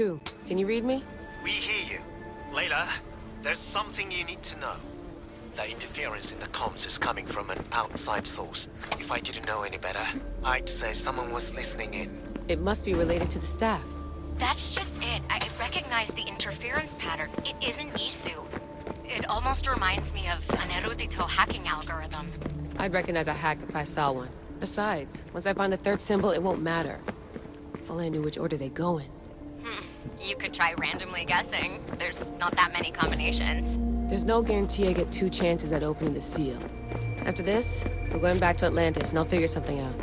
2, can you read me? We hear you. Layla, there's something you need to know. The interference in the comms is coming from an outside source. If I didn't know any better, I'd say someone was listening in. It must be related to the staff. That's just it. I recognize the interference pattern. It isn't Isu. It almost reminds me of an Erudito hacking algorithm. I'd recognize a hack if I saw one. Besides, once I find the third symbol, it won't matter. If only I knew which order they go in. You could try randomly guessing. There's not that many combinations. There's no guarantee I get two chances at opening the seal. After this, we're going back to Atlantis and I'll figure something out.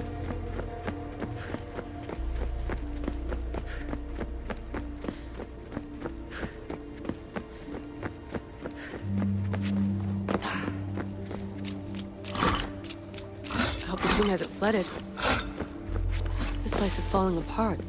I hope the tomb hasn't flooded. This place is falling apart.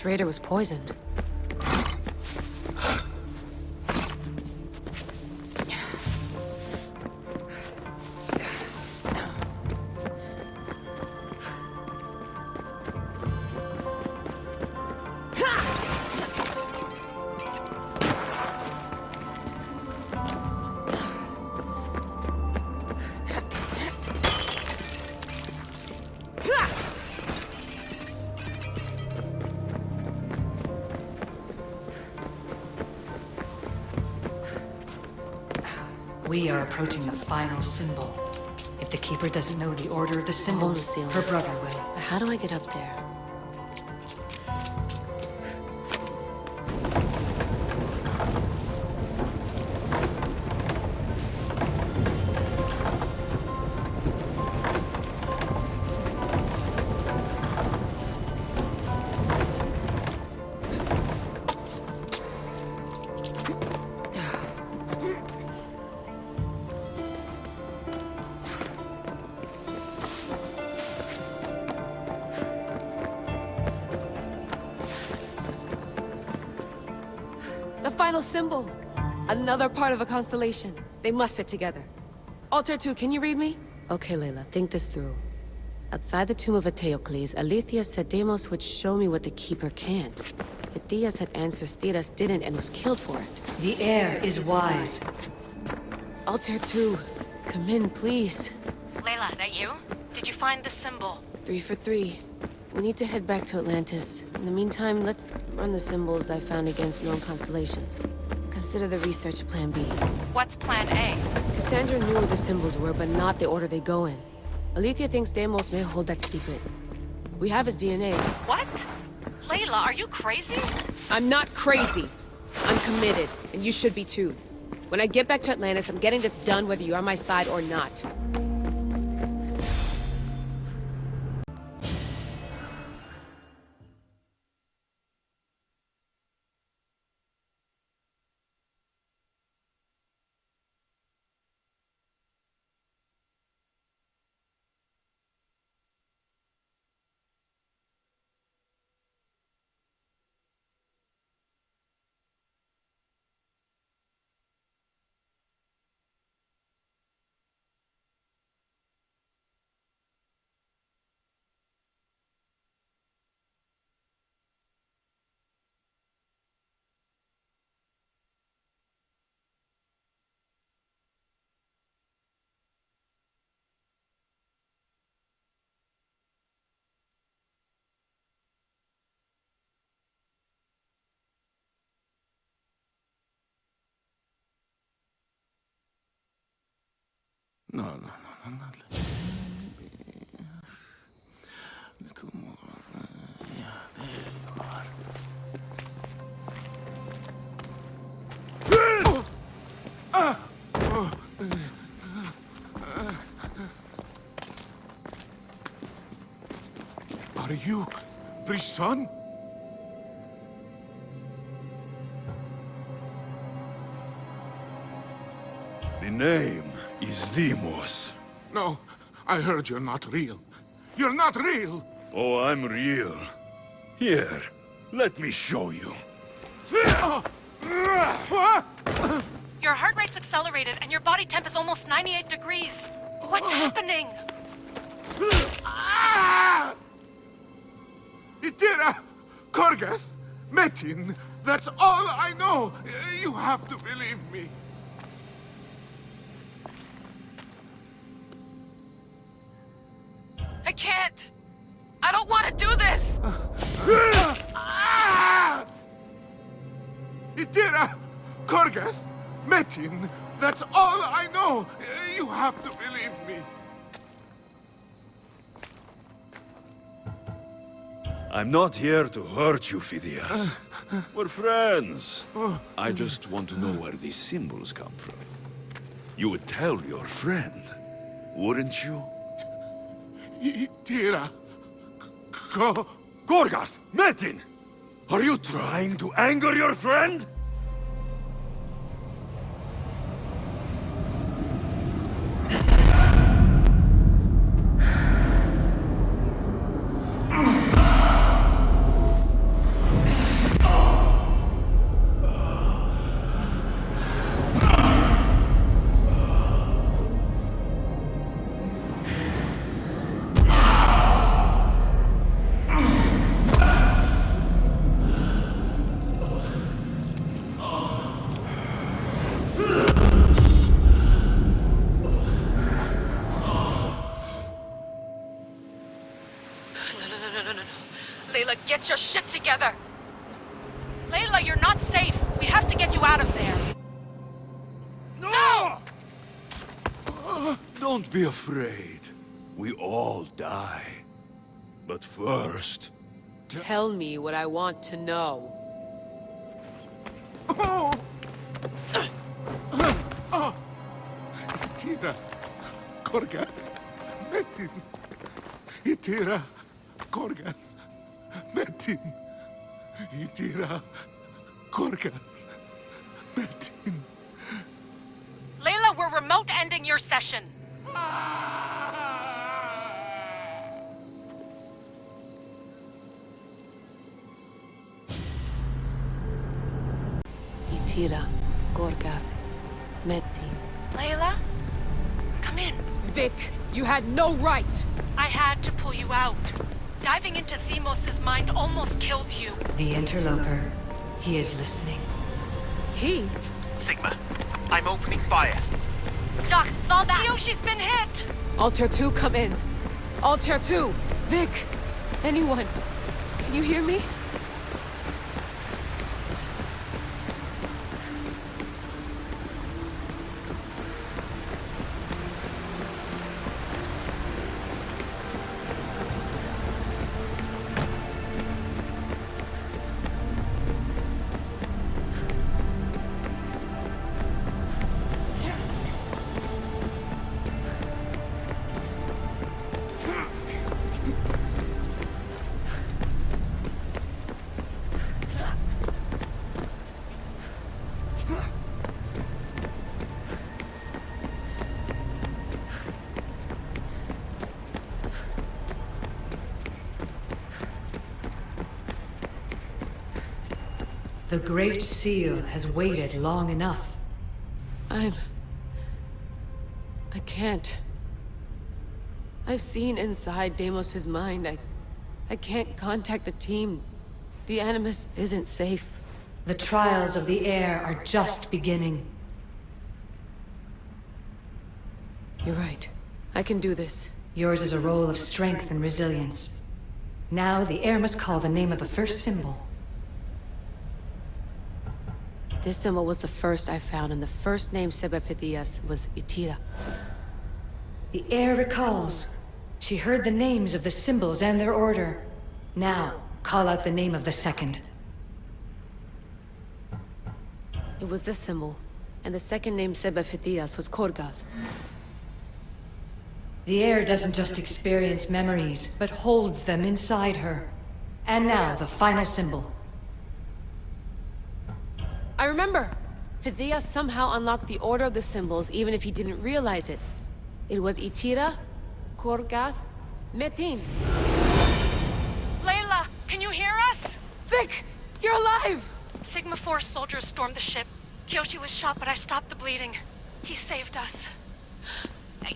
This raider was poisoned. Are approaching the final symbol. If the Keeper doesn't know the order of the symbols, her brother will. How do I get up there? Symbol! Another part of a constellation. They must fit together. Altair 2, can you read me? Okay, Layla, think this through. Outside the tomb of Eteocles, Alethea said Deimos would show me what the Keeper can't. But Diaz had answers Theras didn't and was killed for it. The heir is wise. Altair 2, come in, please. Layla, that you? Did you find the symbol? Three for three. We need to head back to Atlantis. In the meantime, let's run the symbols I found against known constellations. Consider the research Plan B. What's plan A? Kassandra knew what the symbols were, but not the order they go in. Alethea thinks Deimos may hold that secret. We have his DNA. What? Layla, are you crazy? I'm not crazy. I'm committed, and you should be too. When I get back to Atlantis, I'm getting this done whether you're on my side or not. No, no, no, no, not baby. Little more. Yeah, there you are. Are you priest's son? The name is Deimos. No, I heard you're not real. You're not real! Oh, I'm real. Here, let me show you. Your heart rate's accelerated and your body temp is almost 98 degrees. What's happening? Itira! Korgath! Metin! That's all I know! You have to believe me. Can't. I don't want to do this. Itira! Korgath! Metin! That's all I know! You have to believe me. I'm not here to hurt you, Phidias. We're friends. I just want to know where these symbols come from. You would tell your friend, wouldn't you? Itira! Go! Gorgath! Metin! Are you trying to anger your friend? Get your shit together. Layla, you're not safe. We have to get you out of there. No! Don't be afraid. We all die. But first... Tell me what I want to know. Oh! Oh! Itira! Korgath! Metin! Itira! Korgath! Metin! Itira! Korgath! Metin! Layla, we're remote ending your session. Itira, Gorgath, Metin. Layla, come in. Vic, you had no right! I had to pull you out. Diving into Deimos' mind almost killed you. The interloper. He is listening. He? Sigma, I'm opening fire. Doc, fall back. Kiyoshi's been hit! Altair 2, come in. Altair 2! Vic! Anyone? Can you hear me? The Great Seal has waited long enough. I'm... I can't. I've seen inside Deimos' mind. I... I can't contact the team. The Animus isn't safe. The trials of the heir are just beginning. You're right. I can do this. Yours is a role of strength and resilience. Now the heir must call the name of the first symbol. This symbol was the first I found, and the first name Sebefithias was Itira. The heir recalls. She heard the names of the symbols and their order. Now, call out the name of the second. It was this symbol, and the second name Sebefithias was Korgath. The heir doesn't just experience memories, but holds them inside her. And now, the final symbol. I remember! Fithia somehow unlocked the Order of the Symbols even if he didn't realize it. It was Itira, Korgath, Metin. Layla, can you hear us? Vic! You're alive! Sigma Force soldiers stormed the ship. Kiyoshi was shot, but I stopped the bleeding. He saved us.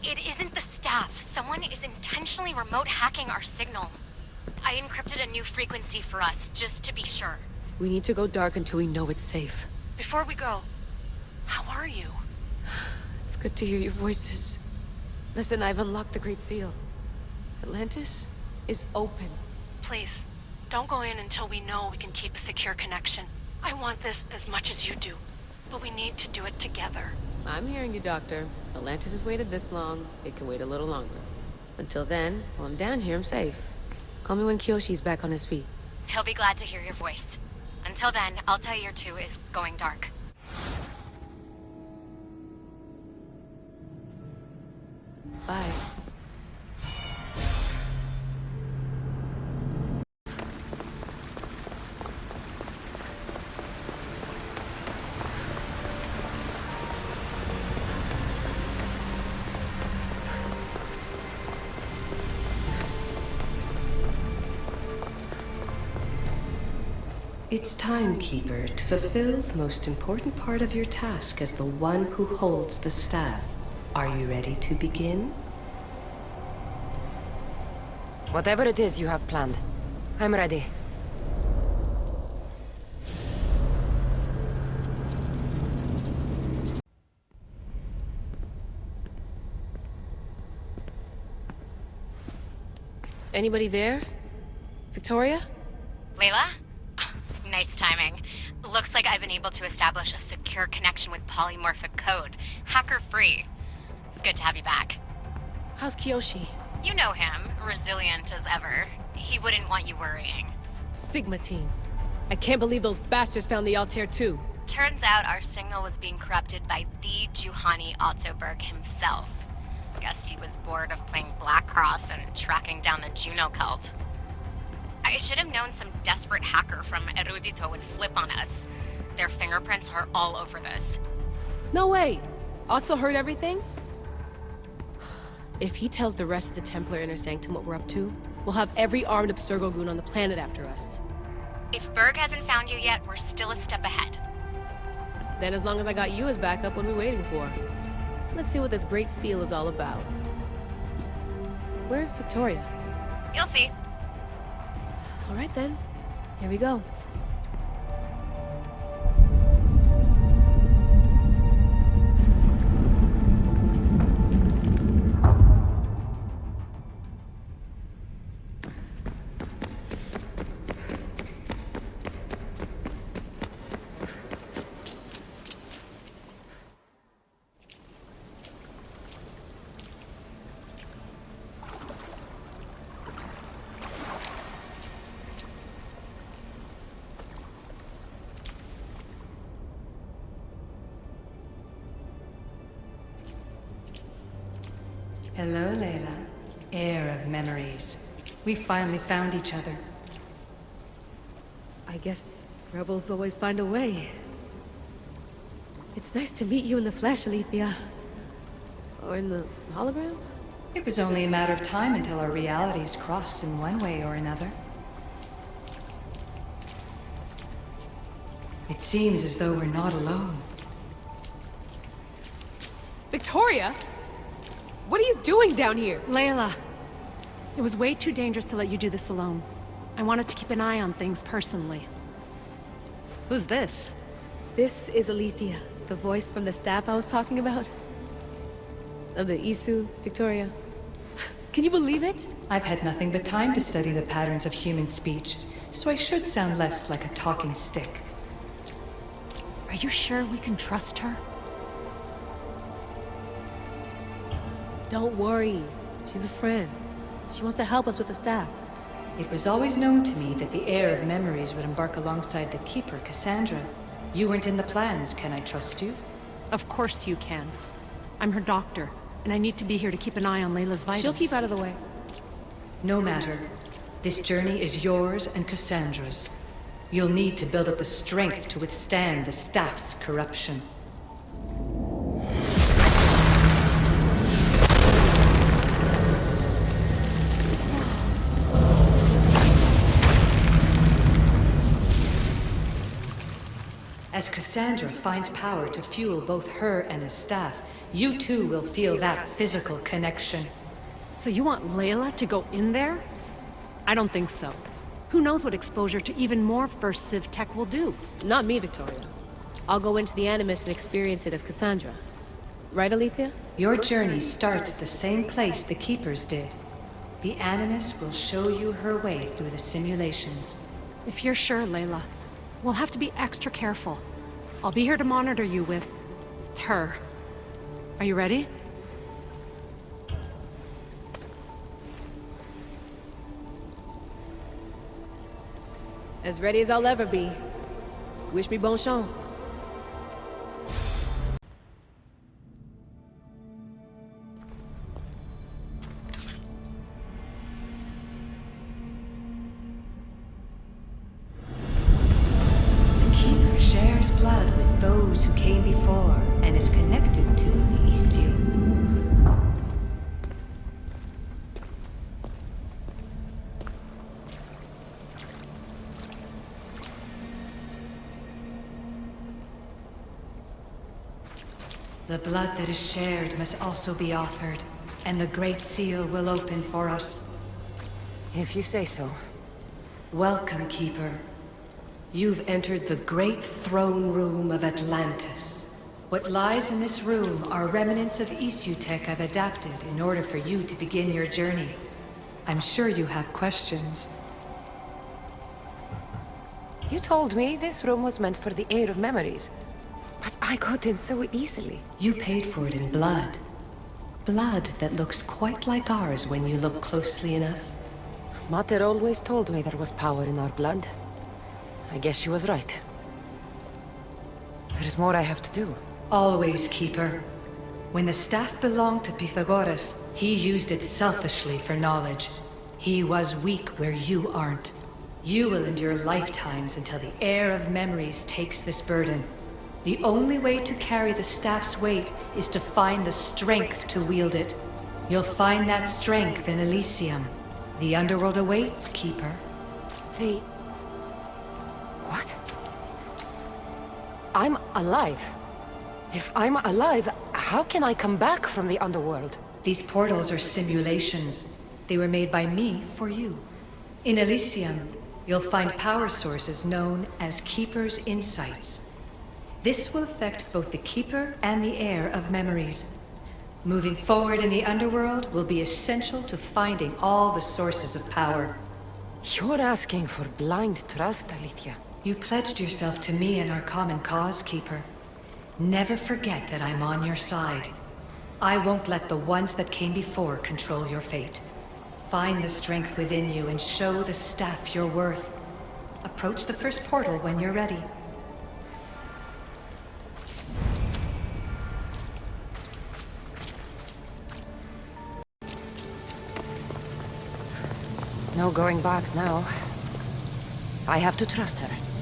It isn't the staff. Someone is intentionally remote hacking our signal. I encrypted a new frequency for us, just to be sure. We need to go dark until we know it's safe. Before we go, how are you? It's good to hear your voices. Listen, I've unlocked the Great Seal. Atlantis is open. Please, don't go in until we know we can keep a secure connection. I want this as much as you do, but we need to do it together. I'm hearing you, Doctor. Atlantis has waited this long. It can wait a little longer. Until then, while I'm down here, I'm safe. Call me when Kiyoshi's back on his feet. He'll be glad to hear your voice. Until then, Altair 2 is going dark. Bye. It's time, Keeper, to fulfill the most important part of your task as the one who holds the staff. Are you ready to begin? Whatever it is you have planned, I'm ready. Anybody there? Victoria? Layla? Nice timing. Looks like I've been able to establish a secure connection with polymorphic code, hacker-free. It's good to have you back. How's Kiyoshi? You know him, resilient as ever. He wouldn't want you worrying. Sigma team. I can't believe those bastards found the Altair too. Turns out our signal was being corrupted by the Juhani Otso Berg himself. Guess he was bored of playing Black Cross and tracking down the Juno cult. I should have known some desperate hacker from Erudito would flip on us. Their fingerprints are all over this. No way! Otso heard everything? If he tells the rest of the Templar Inner Sanctum what we're up to, we'll have every armed Abstergo goon on the planet after us. If Berg hasn't found you yet, we're still a step ahead. Then as long as I got you as backup, what are we waiting for? Let's see what this Great Seal is all about. Where's Victoria? You'll see. All right then. Here we go. Hello, Layla. Heir of memories. We finally found each other. I guess rebels always find a way. It's nice to meet you in the flesh, Alethea. Or in the hologram? It was only a matter of time until our realities crossed in one way or another. It seems as though we're not alone. Victoria? What are you doing down here? Layla, it was way too dangerous to let you do this alone. I wanted to keep an eye on things personally. Who's this? This is Alethea, the voice from the staff I was talking about. Of the Isu, Victoria. Can you believe it? I've had nothing but time to study the patterns of human speech, so I should sound less like a talking stick. Are you sure we can trust her? Don't worry. She's a friend. She wants to help us with the staff. It was always known to me that the heir of memories would embark alongside the Keeper, Kassandra. You weren't in the plans, can I trust you? Of course you can. I'm her doctor. and I need to be here to keep an eye on Layla's vitals. She'll keep out of the way. No matter. This journey is yours and Kassandra's. You'll need to build up the strength to withstand the staff's corruption. As Kassandra finds power to fuel both her and his staff, you too will feel that physical connection. So you want Layla to go in there? I don't think so. Who knows what exposure to even more First Civ tech will do? Not me, Victoria. I'll go into the Animus and experience it as Kassandra. Right, Alethea? Your journey starts at the same place the Keepers did. The Animus will show you her way through the simulations. If you're sure, Layla, we'll have to be extra careful. I'll be here to monitor you with... her. Are you ready? As ready as I'll ever be. Wish me bon chance. Shares blood with those who came before and is connected to the Isu. The blood that is shared must also be offered, and the Great Seal will open for us. If you say so. Welcome, Keeper. You've entered the great throne room of Atlantis. What lies in this room are remnants of Isutech I've adapted in order for you to begin your journey. I'm sure you have questions. You told me this room was meant for the heir of memories. But I got in so easily. You paid for it in blood. Blood that looks quite like ours when you look closely enough. Mater always told me there was power in our blood. I guess she was right. There's more I have to do. Always, Keeper. When the staff belonged to Pythagoras, he used it selfishly for knowledge. He was weak where you aren't. You will endure lifetimes until the heir of memories takes this burden. The only way to carry the staff's weight is to find the strength to wield it. You'll find that strength in Elysium. The underworld awaits, Keeper. The... I'm alive. If I'm alive, how can I come back from the underworld? These portals are simulations. They were made by me for you. In Elysium, you'll find power sources known as Keeper's Insights. This will affect both the Keeper and the Heir of Memories. Moving forward in the Underworld will be essential to finding all the sources of power. You're asking for blind trust, Alethea. You pledged yourself to me and our common cause, Keeper. Never forget that I'm on your side. I won't let the ones that came before control your fate. Find the strength within you and show the staff your worth. Approach the first portal when you're ready. No going back now. I have to trust her.